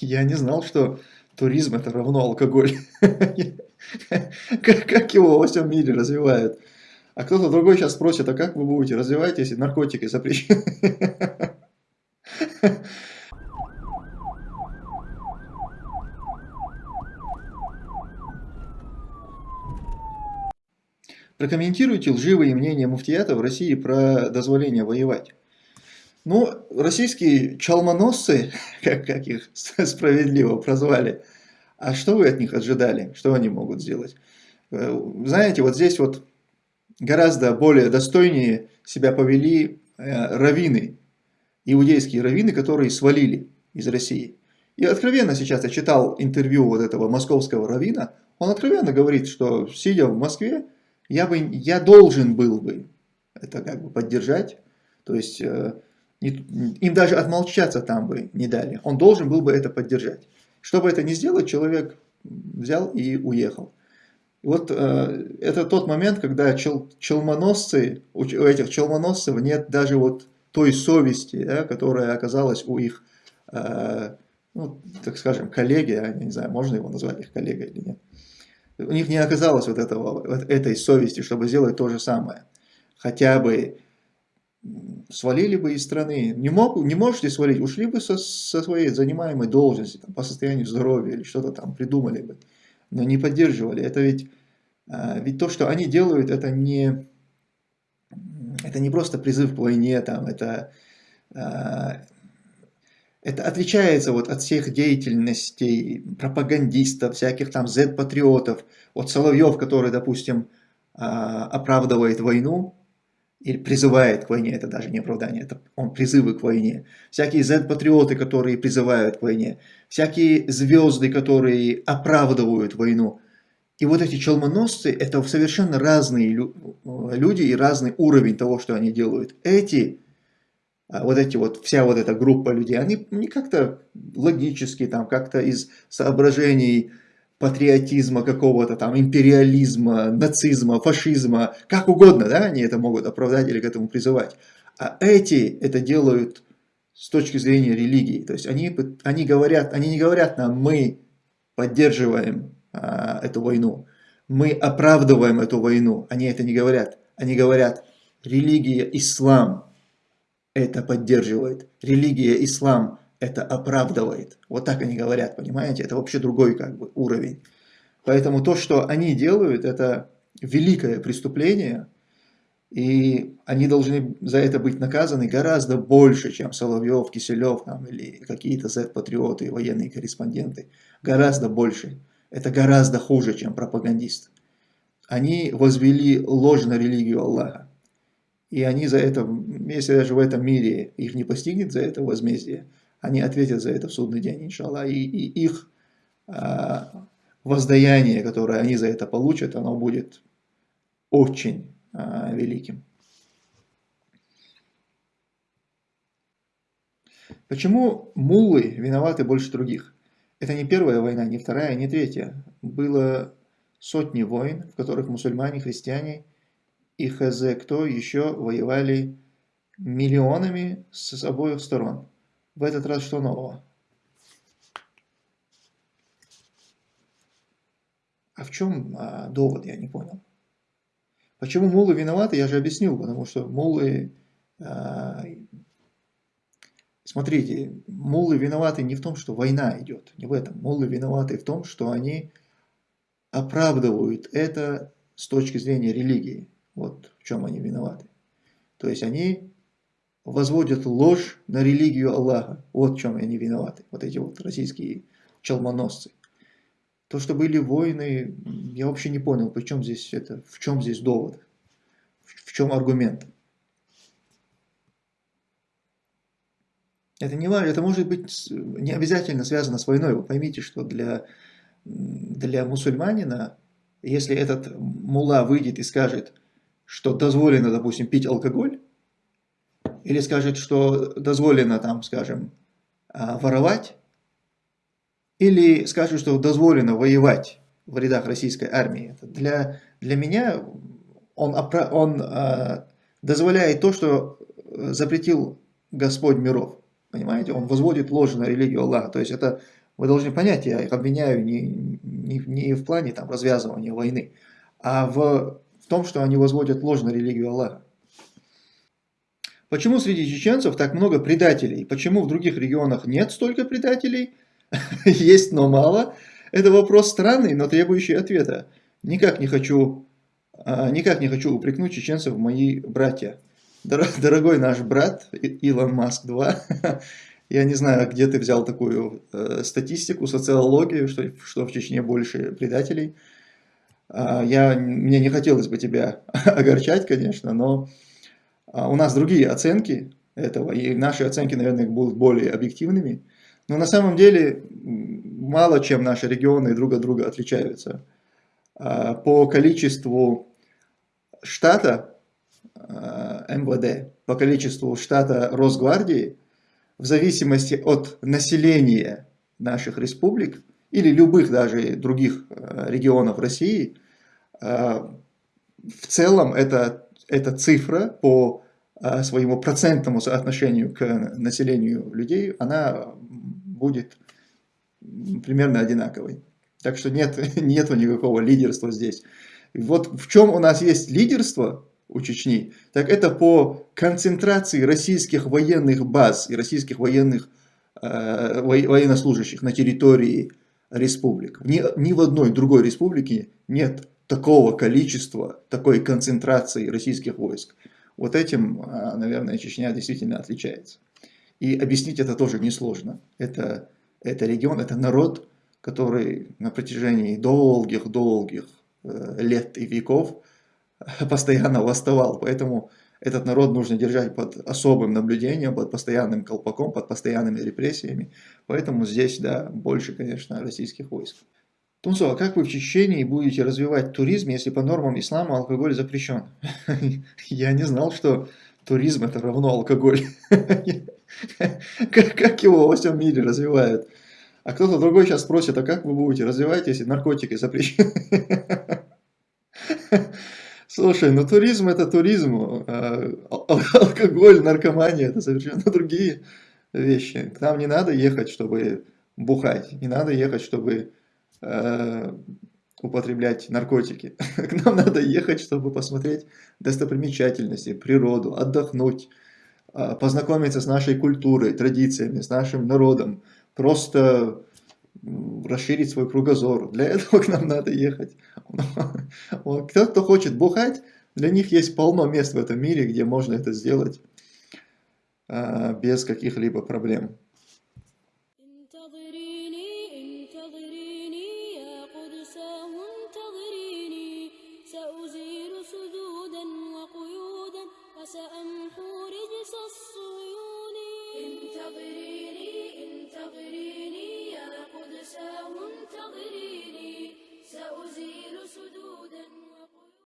Я не знал, что туризм это равно алкоголь. Как его во всем мире развивают. А кто-то другой сейчас спросит, а как вы будете развивать, если наркотики запрещены? Прокомментируйте лживые мнения муфтията в России про дозволение воевать. Ну, российские чалмоносцы, как, как их справедливо прозвали, а что вы от них ожидали? Что они могут сделать? Э, знаете, вот здесь вот гораздо более достойнее себя повели э, раввины, иудейские раввины, которые свалили из России. И откровенно сейчас я читал интервью вот этого московского раввина, он откровенно говорит, что сидя в Москве, я, бы, я должен был бы это как бы поддержать, то есть э, им даже отмолчаться там бы не дали, он должен был бы это поддержать. Чтобы это не сделать, человек взял и уехал. Вот э, это тот момент, когда чел, челмоносцы, у этих челмоносцев нет даже вот той совести, да, которая оказалась у их, э, ну, так скажем, коллеги, я не знаю, можно его назвать их коллегой или нет у них не оказалось вот, этого, вот этой совести, чтобы сделать то же самое. Хотя бы свалили бы из страны. Не, мог, не можете свалить, ушли бы со, со своей занимаемой должности, там, по состоянию здоровья или что-то там придумали бы. Но не поддерживали. Это ведь, а, ведь то, что они делают, это не, это не просто призыв к войне, там, это а, это отличается вот от всех деятельностей пропагандистов, всяких там Z-патриотов, от Соловьев, который, допустим, а, оправдывает войну, или призывает к войне, это даже не оправдание, это он призывы к войне. Всякие Z-патриоты, которые призывают к войне. Всякие звезды, которые оправдывают войну. И вот эти челмоносцы, это совершенно разные люди и разный уровень того, что они делают. Эти а вот эти вот, вся вот эта группа людей, они не как-то логически, там, как-то из соображений патриотизма какого-то там, империализма, нацизма, фашизма, как угодно, да, они это могут оправдать или к этому призывать. А эти это делают с точки зрения религии. То есть они, они говорят, они не говорят нам, мы поддерживаем а, эту войну, мы оправдываем эту войну. Они это не говорят. Они говорят, религия, ислам, это поддерживает. Религия ислам это оправдывает. Вот так они говорят, понимаете? Это вообще другой как бы уровень. Поэтому то, что они делают, это великое преступление, и они должны за это быть наказаны гораздо больше, чем Соловьев, Киселев там, или какие-то Z-патриоты, военные корреспонденты. Гораздо больше. Это гораздо хуже, чем пропагандист. Они возвели ложь на религию Аллаха. И они за это, если даже в этом мире их не постигнет за это возмездие, они ответят за это в судный день, иншаллах. И, и их а, воздаяние, которое они за это получат, оно будет очень а, великим. Почему муллы виноваты больше других? Это не первая война, не вторая, не третья. Было сотни войн, в которых мусульмане, христиане и хз кто еще воевали миллионами с обоих сторон. В этот раз что нового? А в чем а, довод, я не понял. Почему мулы виноваты, я же объяснил, потому что мулы... А, смотрите, мулы виноваты не в том, что война идет, не в этом. Мулы виноваты в том, что они оправдывают это с точки зрения религии. Вот в чем они виноваты. То есть они возводят ложь на религию Аллаха. Вот в чем они виноваты. Вот эти вот российские челмоносцы. То, что были войны, я вообще не понял, при чем здесь это, в чем здесь довод, в чем аргумент. Это не важно, это может быть не обязательно связано с войной. Вы поймите, что для, для мусульманина, если этот мула выйдет и скажет, что дозволено, допустим, пить алкоголь, или скажет, что дозволено, там, скажем, а, воровать, или скажет, что дозволено воевать в рядах российской армии. Для, для меня он, он а, дозволяет то, что запретил Господь миров. Понимаете? Он возводит ложь на религию Аллаха. То есть это Вы должны понять, я их обвиняю не, не, не в плане там, развязывания войны, а в, в том, что они возводят ложь на религию Аллаха. Почему среди чеченцев так много предателей? Почему в других регионах нет столько предателей? Есть, но мало. Это вопрос странный, но требующий ответа. Никак не хочу, а, никак не хочу упрекнуть чеченцев мои братья. Дорогой наш брат Илон Маск 2, я не знаю, где ты взял такую э, статистику, социологию, что, что в Чечне больше предателей. Э, я, мне не хотелось бы тебя огорчать, конечно, но у нас другие оценки этого, и наши оценки, наверное, будут более объективными. Но на самом деле мало чем наши регионы друг от друга отличаются. Э, по количеству штата э, МВД, по количеству штата Росгвардии, в зависимости от населения наших республик или любых даже других регионов России, в целом эта, эта цифра по э, своему процентному соотношению к населению людей, она будет примерно одинаковой. Так что нет, нету никакого лидерства здесь. Вот в чем у нас есть лидерство, у Чечни, так это по концентрации российских военных баз и российских военных э, военнослужащих на территории республик. Ни, ни в одной другой республике нет такого количества, такой концентрации российских войск. Вот этим, э, наверное, Чечня действительно отличается. И объяснить это тоже несложно. Это, это регион, это народ, который на протяжении долгих-долгих э, лет и веков постоянно восставал. Поэтому этот народ нужно держать под особым наблюдением, под постоянным колпаком, под постоянными репрессиями. Поэтому здесь, да, больше, конечно, российских войск. Тунцо, а как вы в Чечении будете развивать туризм, если по нормам ислама алкоголь запрещен? Я не знал, что туризм это равно алкоголь. Как его во всем мире развивают? А кто-то другой сейчас спросит, а как вы будете развивать, если наркотики запрещены? Слушай, ну туризм это туризм, а алкоголь, наркомания это совершенно другие вещи. К нам не надо ехать, чтобы бухать, не надо ехать, чтобы э, употреблять наркотики. К нам надо ехать, чтобы посмотреть достопримечательности, природу, отдохнуть, э, познакомиться с нашей культурой, традициями, с нашим народом, просто расширить свой кругозор. Для этого к нам надо ехать. Кто, кто хочет бухать, для них есть полно мест в этом мире, где можно это сделать а, без каких-либо проблем.